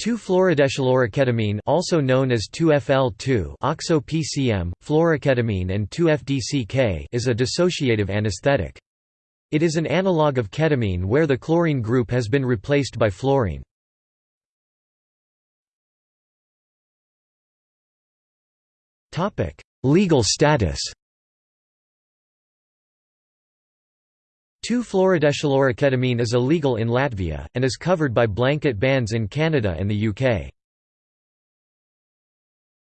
2-fluorodeschloroketamine also known as 2-FL2 oxo-PCM, fluoroketamine and 2-FDCK is a dissociative anesthetic. It is an analog of ketamine where the chlorine group has been replaced by fluorine. Legal status 2-fluorodeschloroketamine is illegal in Latvia, and is covered by blanket bans in Canada and the UK.